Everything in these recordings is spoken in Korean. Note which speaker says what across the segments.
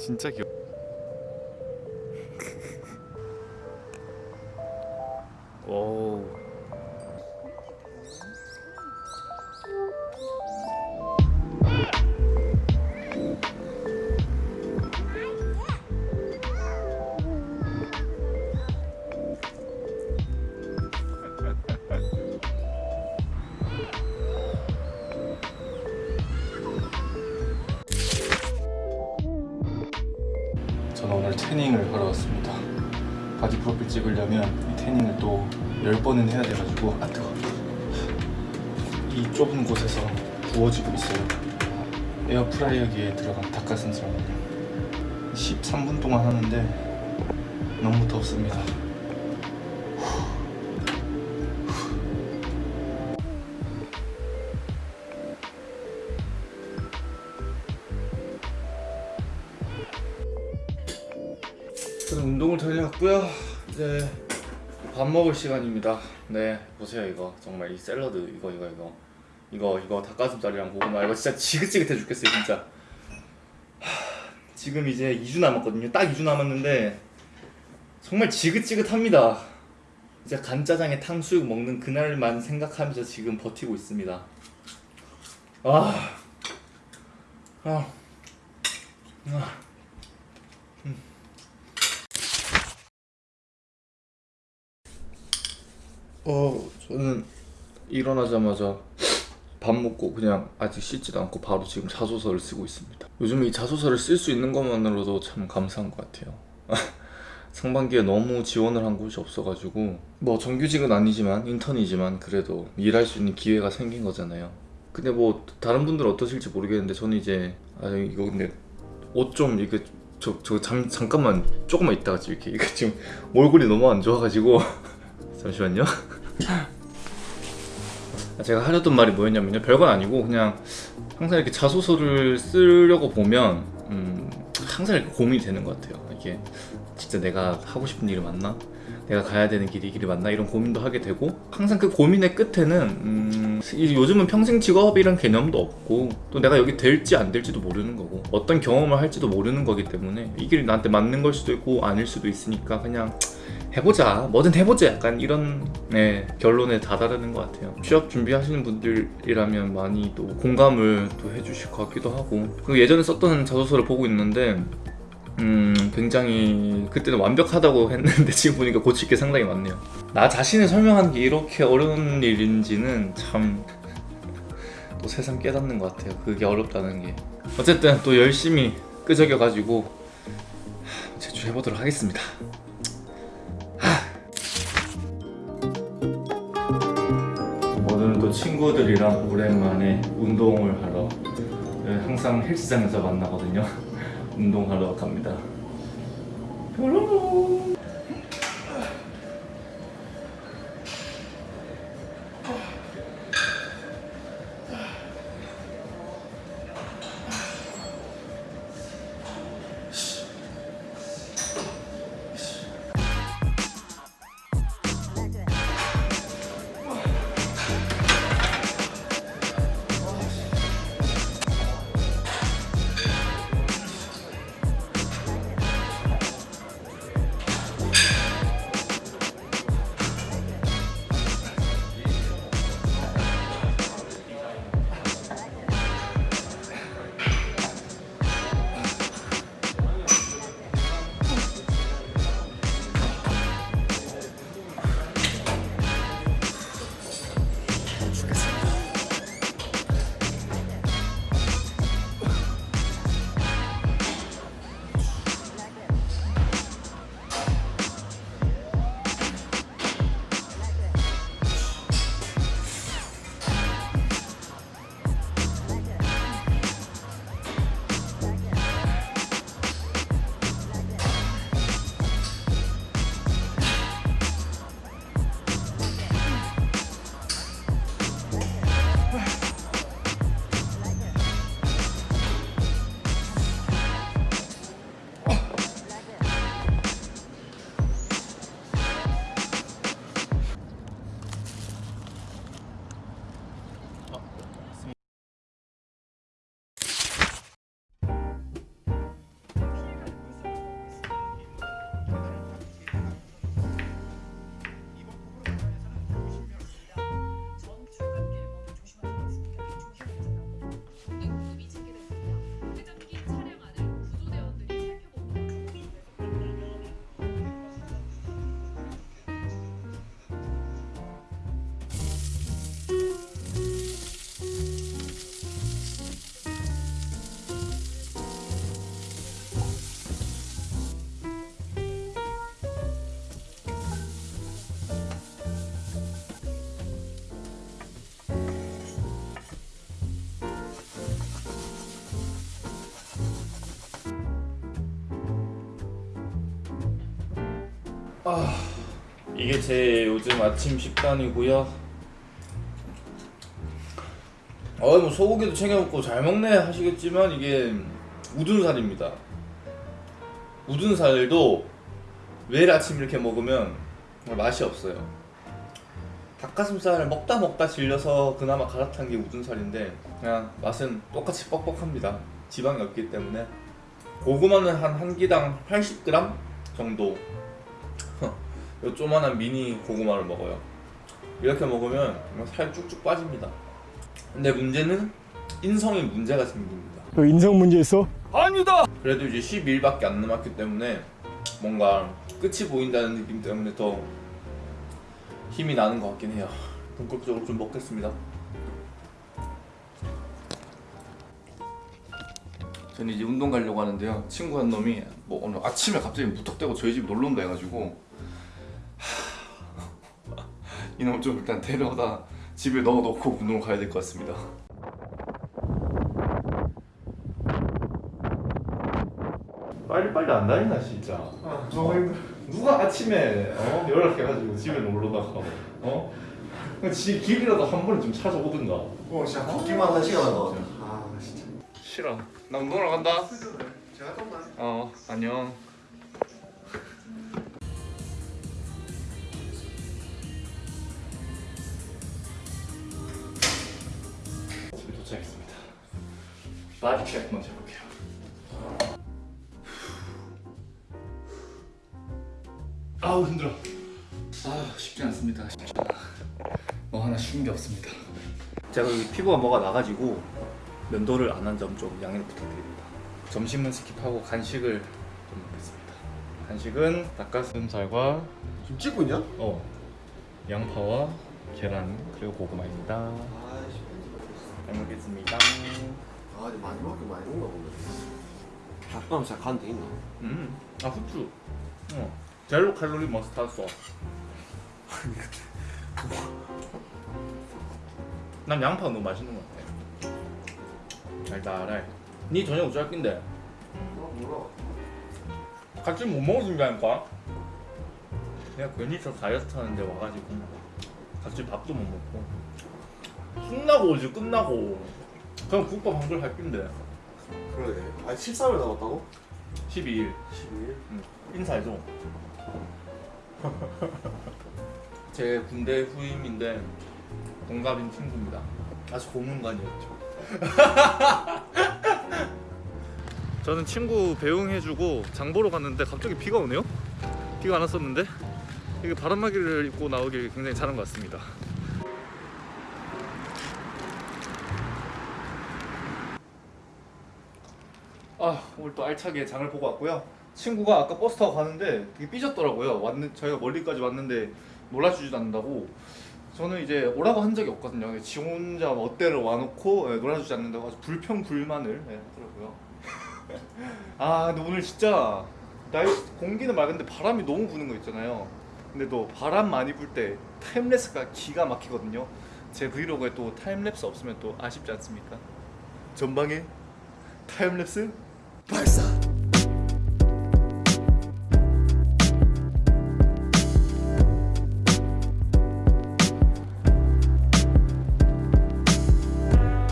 Speaker 1: 진짜 귀엽 저는 오늘 태닝을 하러 왔습니다. 바디 프로필 찍으려면 이 태닝을 또 10번은 해야 돼가지고 아 뜨거 이 좁은 곳에서 구워지고 있어요. 에어프라이어기에 들어간 닭가슴살 13분 동안 하는데 너무 덥습니다. 저는 운동을 달려왔고요. 이제 밥 먹을 시간입니다. 네, 보세요 이거 정말 이 샐러드 이거 이거 이거 이거 이거 닭가슴살이랑 고구마 이거 진짜 지긋지긋해 죽겠어요 진짜. 하, 지금 이제 2주 남았거든요. 딱 2주 남았는데 정말 지긋지긋합니다. 이제 간짜장에 탕수육 먹는 그날만 생각하면서 지금 버티고 있습니다. 아, 아, 아. 어 저는 일어나자마자 밥 먹고 그냥 아직 씻지도 않고 바로 지금 자소서를 쓰고 있습니다. 요즘 이 자소서를 쓸 수 있는 것만으로도 참 감사한 것 같아요. 상반기에 너무 지원을 한 곳이 없어가지고 뭐 정규직은 아니지만 인턴이지만 그래도 일할 수 있는 기회가 생긴 거잖아요. 근데 뭐 다른 분들 은 어떠실지 모르겠는데 저는 이제 아 이거 근데 옷 좀 이게 저저 잠깐만 조금만 있다가 이렇게 이거 지금 얼굴이 너무 안 좋아가지고 잠시만요. 제가 하려던 말이 뭐였냐면요. 별건 아니고 그냥 항상 이렇게 자소서를 쓰려고 보면 음, 항상 이렇게 고민이 되는 것 같아요. 이게 진짜 내가 하고 싶은 일이 맞나? 내가 가야 되는 길이 이 길이 맞나? 이런 고민도 하게 되고 항상 그 고민의 끝에는 음, 이- 요즘은 평생 직업이란 개념도 없고 또 내가 여기 될지 안 될지도 모르는 거고 어떤 경험을 할지도 모르는 거기 때문에 이 길이 나한테 맞는 걸 수도 있고 아닐 수도 있으니까 그냥 해보자. 뭐든 해보자. 약간 이런 네, 결론에 다다르는 것 같아요. 취업 준비하시는 분들이라면 많이 또 공감을 또 해주실 것 같기도 하고. 그 예전에 썼던 자소서를 보고 있는데 음 굉장히 그때는 완벽하다고 했는데 지금 보니까 고칠 게 상당히 많네요. 나 자신을 설명하는 게 이렇게 어려운 일인지는 참 또 세상 깨닫는 것 같아요. 그게 어렵다는 게. 어쨌든 또 열심히 끄적여 가지고 제출해보도록 하겠습니다 친구들이랑 오랜만에 운동을 하러 네, 항상 헬스장에서 만나거든요 운동하러 갑니다 뾰로롱. 이게 제 요즘 아침 식단이고요. 어, 뭐 소고기도 챙겨 먹고 잘 먹네 하시겠지만 이게 우둔살입니다. 우둔살도 매일 아침 이렇게 먹으면 맛이 없어요. 닭가슴살을 먹다 먹다 질려서 그나마 갈아탄 게 우둔살인데 그냥 맛은 똑같이 뻑뻑합니다. 지방이 없기 때문에 고구마는 한 한 끼당 80g 정도 요 조만한 미니 고구마를 먹어요. 이렇게 먹으면 정말 살 쭉쭉 빠집니다. 근데 문제는 인성에 문제가 생깁니다.
Speaker 2: 너 인성 문제 있어?
Speaker 1: 그래도 이제 12일밖에 안 남았기 때문에 뭔가 끝이 보인다는 느낌 때문에 더 힘이 나는 것 같긴 해요. 본격적으로 좀 먹겠습니다. 저는 이제 운동 가려고 하는데요. 친구 한 놈이 뭐 오늘 아침에 갑자기 무턱대고 저희 집 놀러 온다 해가지고 하... 이놈 좀 일단 데려다 집에 넣어놓고 운동을 가야 될 것 같습니다. 빨리빨리 안 다닌다 진짜. 너무 힘들어. 누가 아침에 어? 연락해가지고 집에 놀러다가 어? 지 길이라도 한 번에 좀 찾아오든가.
Speaker 3: 어 진짜 걷기만 한 시간 한다 아. 진짜.
Speaker 1: 싫어. 나 운동 하러 간다.
Speaker 3: 제가 좀만
Speaker 1: 어 안녕 집에 도착했습니다. body check 먼저 해볼게요. 아우 힘들어. 아 쉽지 않습니다. 쉽지 뭐 하나 쉬운 게 없습니다. 제가 피부가 뭐가 나가지고 면도를 안 한 점 좀 양해를 부탁드립니다. 점심은 skip하고 간식을 좀 먹겠습니다. 간식은 닭가슴살과
Speaker 3: 지금 찍고 있냐?
Speaker 1: 어 양파와 계란 그리고 고구마입니다 잘 먹겠습니다.
Speaker 3: 아 이제 많이 먹긴 많이 먹나 보네 닭가슴 살 간데 있나?
Speaker 1: 음 아 후추. 어 제로 칼로리 머스타드 소스. 난 양파가 너무 맛있는 것 같아. 달달해. 니 저녁 짧긴데
Speaker 3: 어 몰라
Speaker 1: 같이 못 먹어준다니까 내가 괜히 저 다이어트 하는데 와가지고 같이 밥도 못 먹고 끝나고 오지 끝나고. 그냥 국밥 한 그릇 할 낀데.
Speaker 3: 그러게. 아 13일 남았다고?
Speaker 1: 12일.
Speaker 3: 12일?
Speaker 1: 인사해줘. 제 군대 후임인데 동갑인 친구입니다. 아주 고문관이었죠. 저는 친구 배웅해주고 장 보러 갔는데 갑자기 비가 오네요? 비가 안 왔었는데? 이게 바람막이를 입고 나오길 굉장히 잘한 것 같습니다 아 오늘 또 알차게 장을 보고 왔고요. 친구가 아까 버스 타고 가는데 되게 삐졌더라고요. 왔는, 저희가 멀리까지 왔는데 놀아주지도 않는다고. 저는 이제 오라고 한 적이 없거든요. 지 혼자 멋대로 와놓고 예, 놀아주지 않는다고 아주 불평불만을 예, 하더라고요. 아 근데 오늘 진짜 날씨 공기는 맑은데 바람이 너무 부는 거 있잖아요. 근데 또 바람 많이 불 때 time-lapse가 기가 막히거든요. 제 브이로그에 또 타임랩스 없으면 또 아쉽지 않습니까? 전방에 타임랩스
Speaker 3: 발사.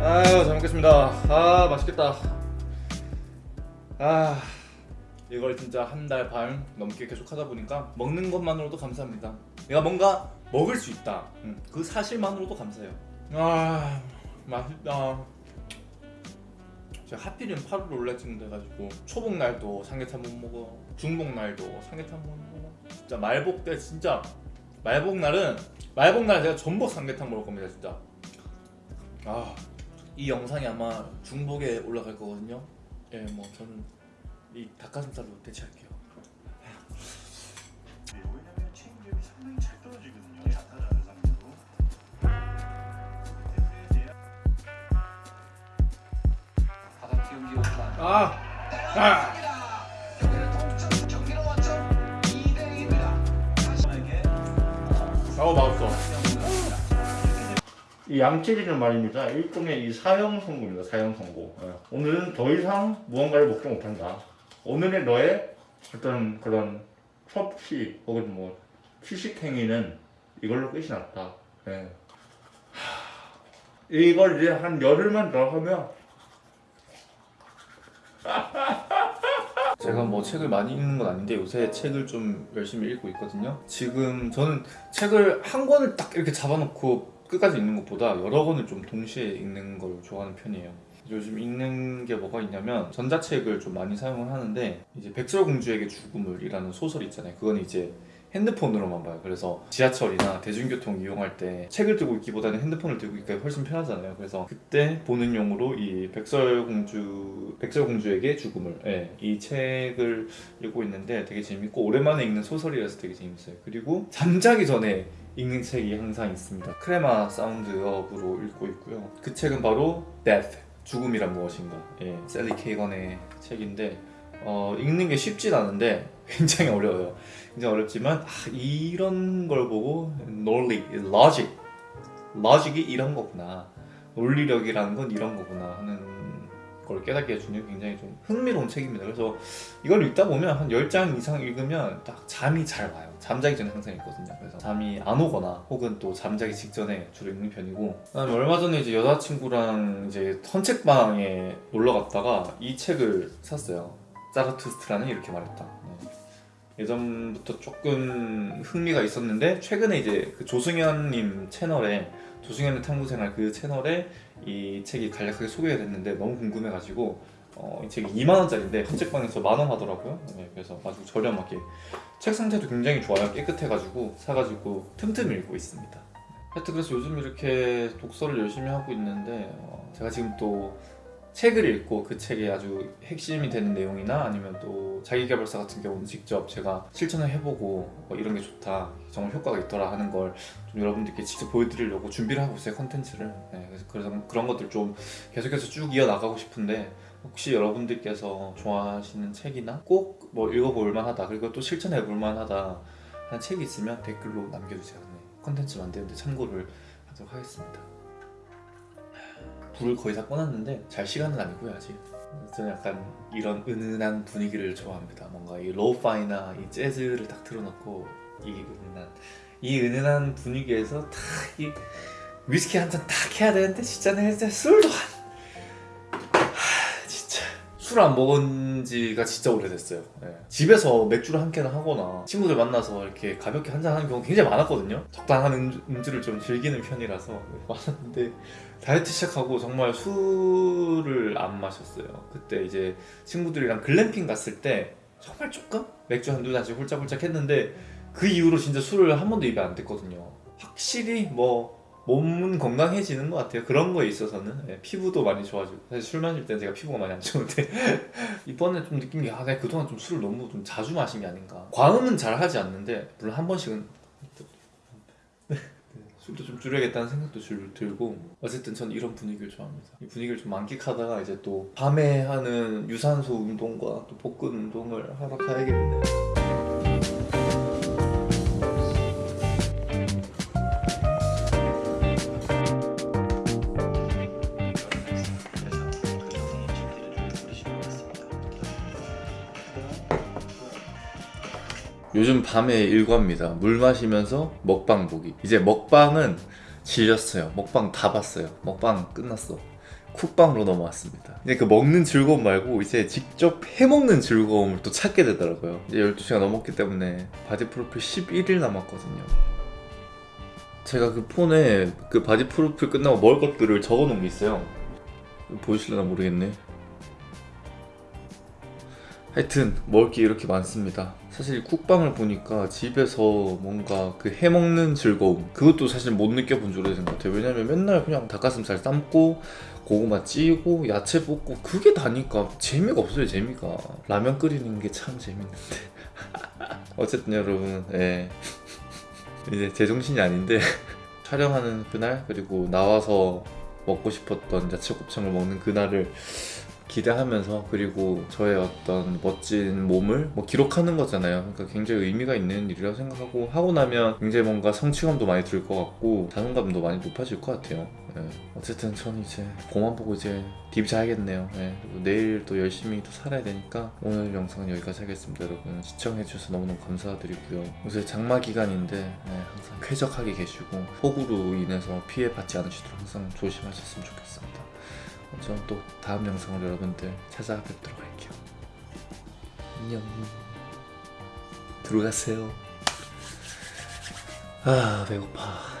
Speaker 1: 아유 잘 먹겠습니다. 아 맛있겠다. 아 이걸 진짜 한 달 반 넘게 계속 하다 보니까 먹는 것만으로도 감사합니다. 내가 뭔가 먹을 수 있다. 음, 그 사실만으로도 감사해요. 아 맛있다 하필이면 8월 올라치는 돼가지고 초복 날도 삼계탕 못 먹어 중복 날도 삼계탕 못 먹어 진짜 말복 때 진짜 말복 날은 말복 날 제가 전복 삼계탕 먹을 겁니다 진짜 아 이 영상이 아마 중복에 올라갈 거거든요. 예, 뭐 저는 이 닭가슴살로 대체할게요. 아, 아, 아우 맛없어. 이 양치리는 말입니다. 일종의 이 사형 선고입니다. 사형 선고. 예. 오늘은 더 이상 무언가를 먹지 못한다. 오늘의 너의 어떤 그런 섭취 혹은 뭐
Speaker 2: 휴식행위는 이걸로 끝이 났다. 예. 이걸 이제 한 열흘만 더 하면
Speaker 1: 제가 뭐 책을 많이 읽는 건 아닌데 요새 책을 좀 열심히 읽고 있거든요. 지금 저는 책을 한 권을 딱 이렇게 잡아놓고 끝까지 읽는 것보다 여러 권을 좀 동시에 읽는 걸 좋아하는 편이에요. 요즘 읽는 게 뭐가 있냐면 전자책을 좀 많이 사용을 하는데 이제 백설공주에게 죽음을이라는 소설이 있잖아요. 그건 이제 핸드폰으로만 봐요. 그래서 지하철이나 대중교통 이용할 때 책을 들고 있기보다는 핸드폰을 들고 있기가 훨씬 편하잖아요. 그래서 그때 보는 용으로 이 백설공주 백설공주에게 죽음을 예, 이 책을 읽고 있는데 되게 재밌고 오랜만에 읽는 소설이라서 되게 재밌어요. 그리고 잠자기 전에 읽는 책이 항상 있습니다. 크레마 사운드업으로 읽고 있고요. 그 책은 바로 Death 죽음이란 무엇인가 예, 셀리 케이건의 책인데 어, 읽는 게 쉽진 않은데 굉장히 어려워요. 굉장히 어렵지만 아, 이런 걸 보고 논리, logic, logic이 이런 거구나. 논리력이라는 건 이런 거구나 하는 걸 깨닫게 해주는 굉장히 좀 흥미로운 책입니다. 그래서 이걸 읽다 보면 한 10장 이상 읽으면 딱 잠이 잘 와요. 잠자기 전에 항상 읽거든요. 그래서 잠이 안 오거나 혹은 또 잠자기 직전에 주로 읽는 편이고 그다음에 얼마 전에 이제 여자친구랑 이제 헌책방에 놀러 갔다가 이 책을 샀어요. 자라투스트라는 이렇게 말했다. 네. 예전부터 조금 흥미가 있었는데 최근에 이제 그 조승현님 채널에 조승현의 탐구생활 그 채널에 이 책이 간략하게 소개가 됐는데 너무 궁금해가지고 어, 이 책이 2만 원짜리인데 헌책방에서 만원 하더라고요. 네, 그래서 아주 저렴하게 책 상태도 굉장히 좋아요. 깨끗해가지고 사가지고 틈틈이 읽고 있습니다. 하여튼 그래서 요즘 이렇게 독서를 열심히 하고 있는데 어, 제가 지금 또 책을 읽고 그 책에 아주 핵심이 되는 내용이나 아니면 또 자기개발사 같은 경우는 직접 제가 실천을 해보고 뭐 이런 게 좋다 정말 효과가 있더라 하는 걸 좀 여러분들께 직접 보여드리려고 준비를 하고 있어요 컨텐츠를. 네, 그래서 그래서 그런 것들 좀 계속해서 쭉 이어나가고 싶은데 혹시 여러분들께서 좋아하시는 책이나 꼭 뭐 읽어볼 만하다 그리고 또 실천해 볼 만하다 하는 책이 있으면 댓글로 남겨주세요. 네, 컨텐츠 만드는데 참고를 하도록 하겠습니다 불을 거의 다 꺼놨는데 잘 시간은 아니고요 아직. 저는 약간 이런 은은한 분위기를 좋아합니다. 뭔가 이 lo-fi나 이 재즈를 딱 틀어놓고 이 은은한 이 은은한 분위기에서 딱 이 위스키 한 잔 딱 해야 되는데 진짜 내가 술도 한 하, 진짜. 술 안 먹은 지가 진짜 오래됐어요. 예. 집에서 맥주를 한 캔을 하거나 친구들 만나서 이렇게 가볍게 한 잔 하는 경우 굉장히 많았거든요. 적당한 음주, 음주를 좀 즐기는 편이라서 많았는데 다이어트 시작하고 정말 술을 안 마셨어요. 그때 이제 친구들이랑 글램핑 갔을 때 정말 조금 맥주 한두 잔씩 홀짝홀짝 했는데 그 이후로 진짜 술을 한 번도 입에 안 댔거든요. 확실히 뭐 몸은 건강해지는 것 같아요. 그런 거에 있어서는 예, 피부도 많이 좋아지고 사실 술 마실 때는 제가 피부가 많이 안 좋은데 이번에 좀 느낀 게 아, 내가 그동안 좀 술을 너무 좀 자주 마신 게 아닌가. 과음은 잘 하지 않는데 물론 한 번씩은 술도 좀 줄여야겠다는 생각도 줄, 들고 어쨌든 전 이런 분위기를 좋아합니다. 이 분위기를 좀 만끽하다가 이제 또 밤에 하는 유산소 운동과 또 복근 운동을 하러 가야겠네요 요즘 밤에 일과입니다. 물 마시면서 먹방 보기. 이제 먹방은 질렸어요. 먹방 다 봤어요. 먹방 끝났어. 쿡방으로 넘어왔습니다. 이제 그 먹는 즐거움 말고 이제 직접 해먹는 즐거움을 또 찾게 되더라고요. 이제 12시가 넘었기 때문에 바디 프로필 11일 남았거든요. 제가 그 폰에 그 바디 프로필 끝나고 먹을 것들을 적어 놓은 게 있어요. 보이실려나 모르겠네. 하여튼 먹을 게 이렇게 많습니다. 사실 쿡방을 보니까 집에서 뭔가 그 해먹는 즐거움 그것도 사실 못 느껴본 지 오래된 것 같아요. 왜냐면 맨날 그냥 닭가슴살 삶고 고구마 찌고 야채 볶고 그게 다니까 재미가 없어요 재미가 라면 끓이는 게 참 재밌는데 어쨌든 여러분 예. 이제 제정신이 아닌데 촬영하는 그날 그리고 나와서 먹고 싶었던 야채 곱창을 먹는 그날을 기대하면서 그리고 저의 어떤 멋진 몸을 뭐 기록하는 거잖아요. 그러니까 굉장히 의미가 있는 일이라고 생각하고 하고 나면 굉장히 뭔가 성취감도 많이 들 것 같고 자존감도 많이 높아질 것 같아요. 예. 어쨌든 저는 이제 공만 보고 이제 딥 자야겠네요. 예. 그리고 내일 또 열심히 또 살아야 되니까 오늘 영상은 여기까지 하겠습니다. 여러분 시청해주셔서 너무너무 감사드리고요. 요새 장마 기간인데 예, 항상 쾌적하게 계시고 폭우로 인해서 피해 받지 않으시도록 항상 조심하셨으면 좋겠습니다. 어, 저는 또 다음 영상으로 여러분들 찾아뵙도록 할게요. 안녕. 들어가세요. 아 배고파.